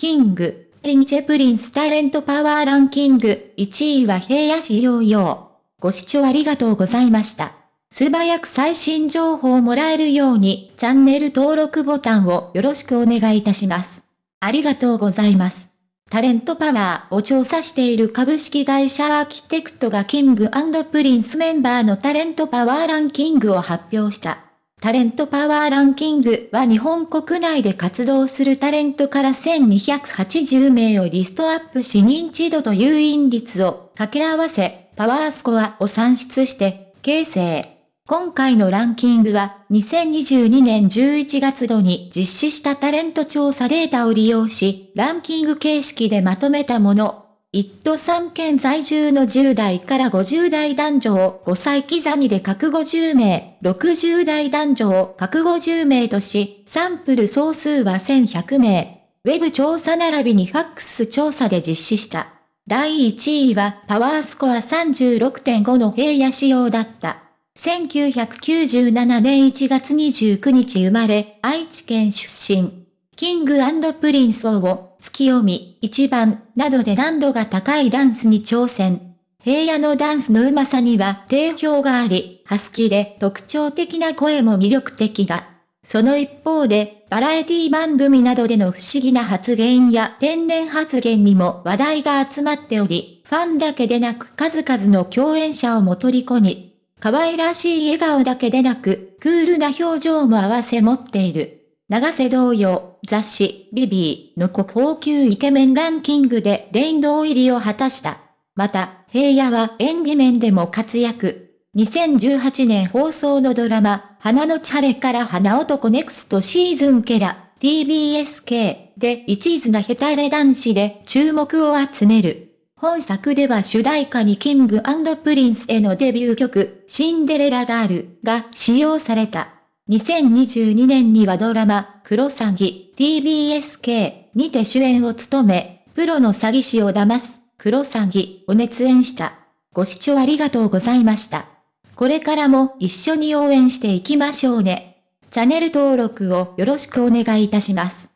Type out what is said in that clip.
キング、リンチェプリンスタレントパワーランキング、1位は平野市ヨーヨー。ご視聴ありがとうございました。素早く最新情報をもらえるように、チャンネル登録ボタンをよろしくお願いいたします。ありがとうございます。タレントパワーを調査している株式会社アーキテクトがキングプリンスメンバーのタレントパワーランキングを発表した。タレントパワーランキングは日本国内で活動するタレントから1280名をリストアップし認知度と誘引率を掛け合わせ、パワースコアを算出して、形成。今回のランキングは、2022年11月度に実施したタレント調査データを利用し、ランキング形式でまとめたもの。一都三県在住の10代から50代男女を5歳刻みで各50名、60代男女を各50名とし、サンプル総数は1100名。ウェブ調査並びにファックス調査で実施した。第1位はパワースコア36.5の平野仕様だった。1997年1月29日生まれ、愛知県出身。キングプリンスを、月読み、一番、などで難度が高いダンスに挑戦。平野のダンスの上手さには定評があり、ハスキーで特徴的な声も魅力的だ。その一方で、バラエティ番組などでの不思議な発言や天然発言にも話題が集まっており、ファンだけでなく数々の共演者をも虜に、可愛らしい笑顔だけでなく、クールな表情も合わせ持っている。長瀬同様、雑誌、ビビーの高級イケメンランキングで殿堂入りを果たした。また、平野は演技面でも活躍。2018年放送のドラマ、花のチャレから花男ネクストシーズンケラ、TBSK で一途なヘタレ男子で注目を集める。本作では主題歌にキングプリンスへのデビュー曲、シンデレラガールが使用された。2022年にはドラマ、クロサギ、TBSK にて主演を務め、プロの詐欺師を騙す、クロサギを熱演した。ご視聴ありがとうございました。これからも一緒に応援していきましょうね。チャンネル登録をよろしくお願いいたします。